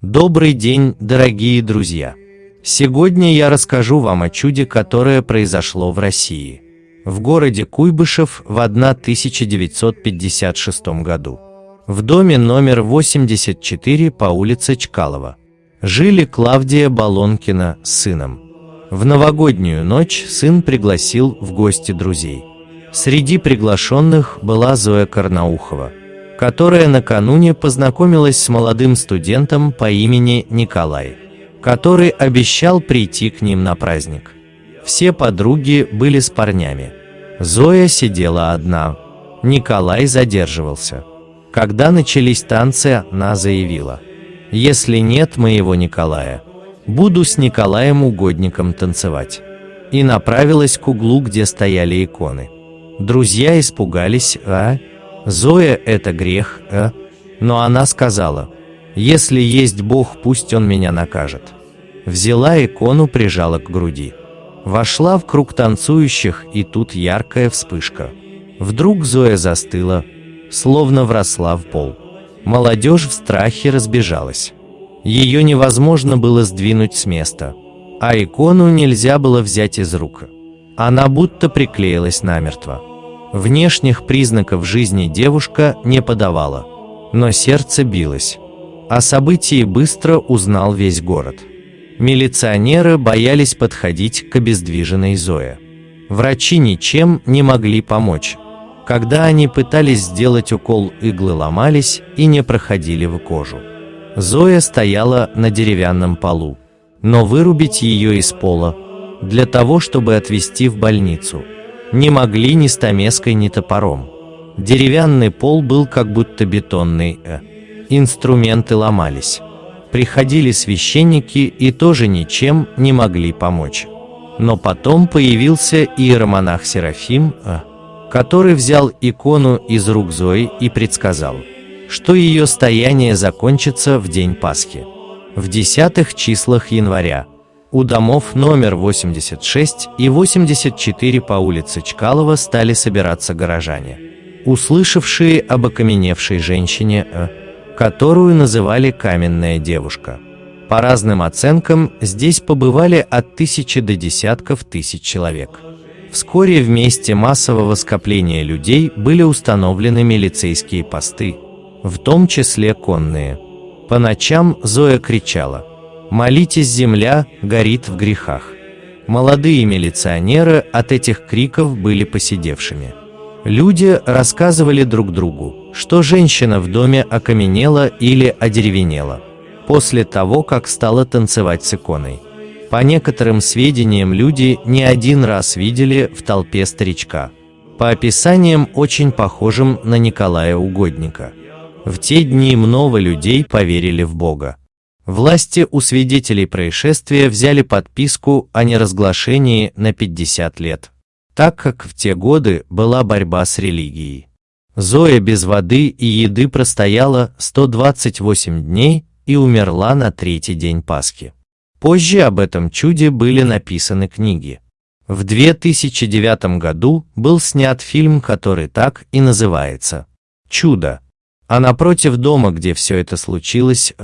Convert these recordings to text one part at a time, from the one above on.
Добрый день, дорогие друзья! Сегодня я расскажу вам о чуде, которое произошло в России. В городе Куйбышев в 1956 году. В доме номер 84 по улице Чкалова. Жили Клавдия Балонкина с сыном. В новогоднюю ночь сын пригласил в гости друзей. Среди приглашенных была Зоя Карнаухова, которая накануне познакомилась с молодым студентом по имени Николай, который обещал прийти к ним на праздник. Все подруги были с парнями. Зоя сидела одна. Николай задерживался. Когда начались танцы, она заявила, «Если нет моего Николая, буду с Николаем Угодником танцевать» и направилась к углу, где стояли иконы. Друзья испугались, а? Зоя – это грех, а? Но она сказала, если есть Бог, пусть Он меня накажет. Взяла икону, прижала к груди. Вошла в круг танцующих, и тут яркая вспышка. Вдруг Зоя застыла, словно вросла в пол. Молодежь в страхе разбежалась. Ее невозможно было сдвинуть с места, а икону нельзя было взять из рук. Она будто приклеилась намертво. Внешних признаков жизни девушка не подавала, но сердце билось. О событии быстро узнал весь город. Милиционеры боялись подходить к обездвиженной Зое. Врачи ничем не могли помочь. Когда они пытались сделать укол, иглы ломались и не проходили в кожу. Зоя стояла на деревянном полу, но вырубить ее из пола, для того, чтобы отвезти в больницу, не могли ни стамеской, ни топором. Деревянный пол был как будто бетонный, э. инструменты ломались. Приходили священники и тоже ничем не могли помочь. Но потом появился иеромонах Серафим, э, который взял икону из рук Зои и предсказал – что ее стояние закончится в день Пасхи. В десятых числах января у домов номер 86 и 84 по улице Чкалова стали собираться горожане, услышавшие об окаменевшей женщине, э, которую называли «каменная девушка». По разным оценкам, здесь побывали от тысячи до десятков тысяч человек. Вскоре в месте массового скопления людей были установлены милицейские посты, в том числе конные. По ночам Зоя кричала «Молитесь, земля горит в грехах». Молодые милиционеры от этих криков были посидевшими. Люди рассказывали друг другу, что женщина в доме окаменела или одеревенела после того, как стала танцевать с иконой. По некоторым сведениям, люди не один раз видели в толпе старичка, по описаниям очень похожим на Николая Угодника. В те дни много людей поверили в Бога. Власти у свидетелей происшествия взяли подписку о неразглашении на 50 лет, так как в те годы была борьба с религией. Зоя без воды и еды простояла 128 дней и умерла на третий день Пасхи. Позже об этом чуде были написаны книги. В 2009 году был снят фильм, который так и называется «Чудо», а напротив дома, где все это случилось,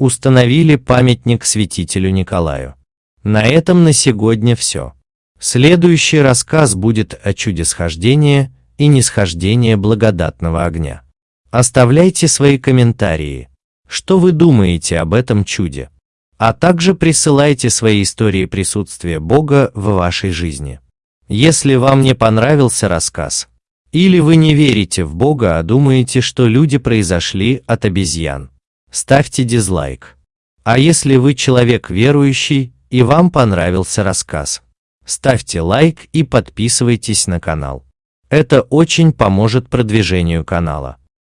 установили памятник святителю Николаю. На этом на сегодня все. Следующий рассказ будет о чуде схождения и нисхождения благодатного огня. Оставляйте свои комментарии, что вы думаете об этом чуде, а также присылайте свои истории присутствия Бога в вашей жизни. Если вам не понравился рассказ, или вы не верите в Бога, а думаете, что люди произошли от обезьян. Ставьте дизлайк. А если вы человек верующий и вам понравился рассказ, ставьте лайк и подписывайтесь на канал. Это очень поможет продвижению канала.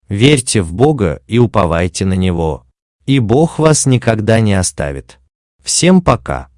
Верьте в Бога и уповайте на Него, и Бог вас никогда не оставит. Всем пока!